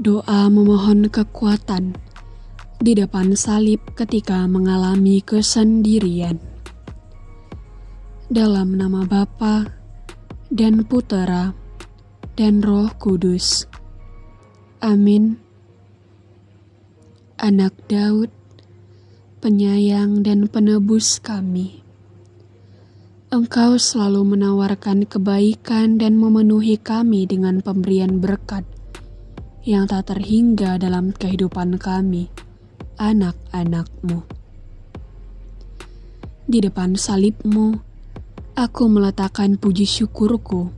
Doa memohon kekuatan di depan salib ketika mengalami kesendirian. Dalam nama Bapa dan Putera dan Roh Kudus. Amin. Anak Daud, penyayang dan penebus kami. Engkau selalu menawarkan kebaikan dan memenuhi kami dengan pemberian berkat yang tak terhingga dalam kehidupan kami, anak-anakmu. Di depan salibmu, aku meletakkan puji syukurku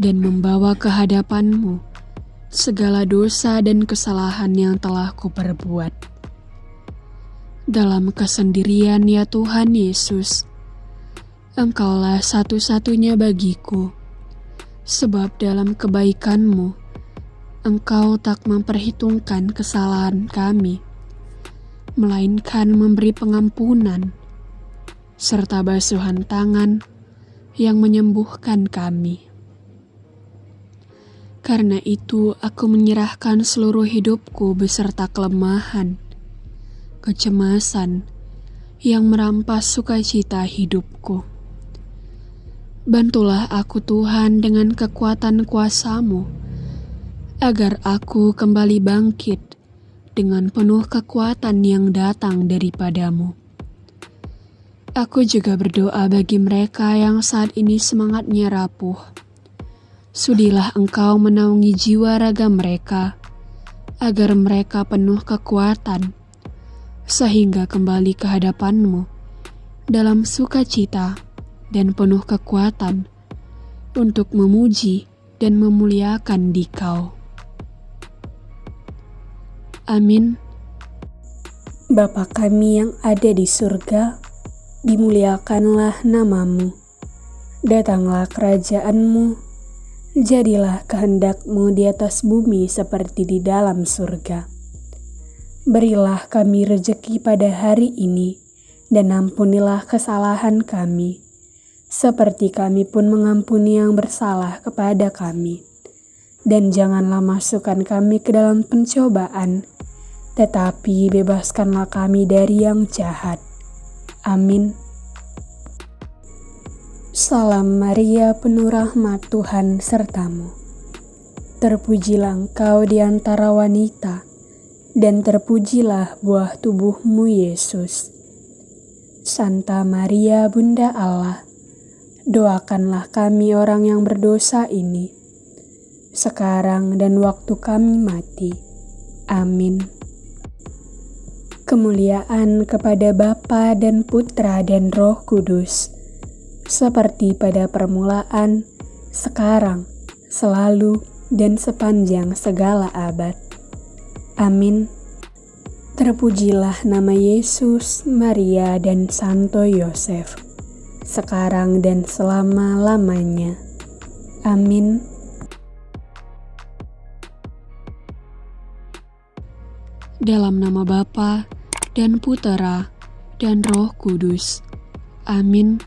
dan membawa ke hadapanmu segala dosa dan kesalahan yang telah kuperbuat. Dalam kesendirian ya Tuhan Yesus, Engkaulah satu-satunya bagiku, sebab dalam kebaikanmu, Engkau tak memperhitungkan kesalahan kami, melainkan memberi pengampunan, serta basuhan tangan yang menyembuhkan kami. Karena itu, aku menyerahkan seluruh hidupku beserta kelemahan, kecemasan, yang merampas sukacita hidupku. Bantulah aku Tuhan dengan kekuatan kuasamu, agar aku kembali bangkit dengan penuh kekuatan yang datang daripadamu. Aku juga berdoa bagi mereka yang saat ini semangatnya rapuh. Sudilah engkau menaungi jiwa raga mereka, agar mereka penuh kekuatan, sehingga kembali ke hadapanmu dalam sukacita dan penuh kekuatan untuk memuji dan memuliakan dikau. Amin. Bapa kami yang ada di surga, dimuliakanlah namamu. Datanglah kerajaanmu, jadilah kehendakmu di atas bumi seperti di dalam surga. Berilah kami rejeki pada hari ini, dan ampunilah kesalahan kami, seperti kami pun mengampuni yang bersalah kepada kami. Dan janganlah masukkan kami ke dalam pencobaan, tetapi bebaskanlah kami dari yang jahat. Amin. Salam Maria, penuh rahmat Tuhan sertamu. Terpujilah engkau di antara wanita, dan terpujilah buah tubuhmu Yesus. Santa Maria, Bunda Allah, doakanlah kami orang yang berdosa ini, sekarang dan waktu kami mati. Amin. Kemuliaan kepada Bapa dan Putra dan Roh Kudus, seperti pada permulaan, sekarang, selalu, dan sepanjang segala abad. Amin. Terpujilah nama Yesus, Maria, dan Santo Yosef sekarang dan selama-lamanya. Amin. Dalam nama Bapa dan Putera dan Roh Kudus. Amin.